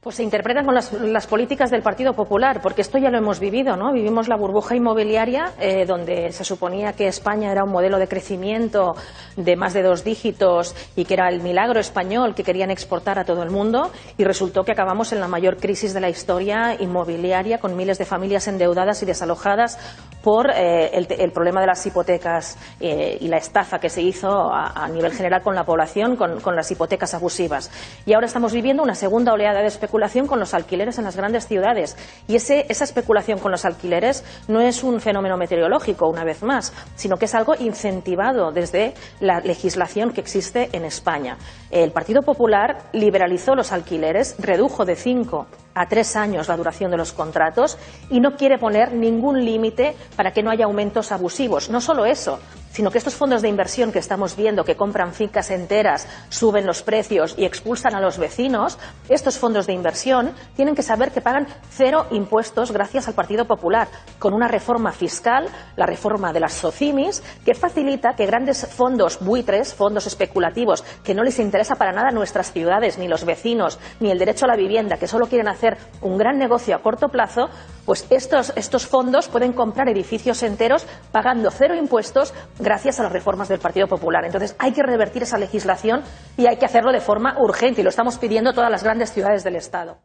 Pues se interpretan con las, las, políticas del Partido Popular, porque esto ya lo hemos vivido, ¿no? Vivimos la burbuja inmobiliaria, eh, donde se suponía que España era un modelo de crecimiento de más de dos dígitos y que era el milagro español que querían exportar a todo el mundo, y resultó que acabamos en la mayor crisis de la historia inmobiliaria, con miles de familias endeudadas y desalojadas por eh, el, problema de las hipotecas eh, y la estafa que se hizo a, nivel general con la población, con, con las hipotecas abusivas. Y ahora estamos viviendo una segunda oleada de especulación con los alquileres en las grandes ciudades. Y ese, esa especulación con los alquileres no es un fenómeno meteorológico, una vez más, sino que es algo incentivado desde legislación que existe en España. El Partido Popular liberalizó los alquileres, redujo de cinco a tres años la duración de los contratos y no quiere poner ningún límite para que no haya aumentos abusivos. No solo eso, sino que estos fondos de inversión que estamos viendo, que compran fincas enteras, suben los precios y expulsan a los vecinos, estos fondos de inversión tienen que saber que pagan cero impuestos gracias al Partido Popular, con una reforma fiscal, la reforma de las SOCIMIS, que facilita que grandes fondos buitres, fondos especulativos, que no les interesa para nada nuestras ciudades, ni los vecinos, ni el derecho a la vivienda, que solo quieren hacer un gran negocio a corto plazo, pues estos, estos fondos pueden comprar edificios enteros pagando cero impuestos gracias a las reformas del Partido Popular. Entonces hay que revertir esa legislación y hay que hacerlo de forma urgente y lo estamos pidiendo todas las grandes ciudades del Estado.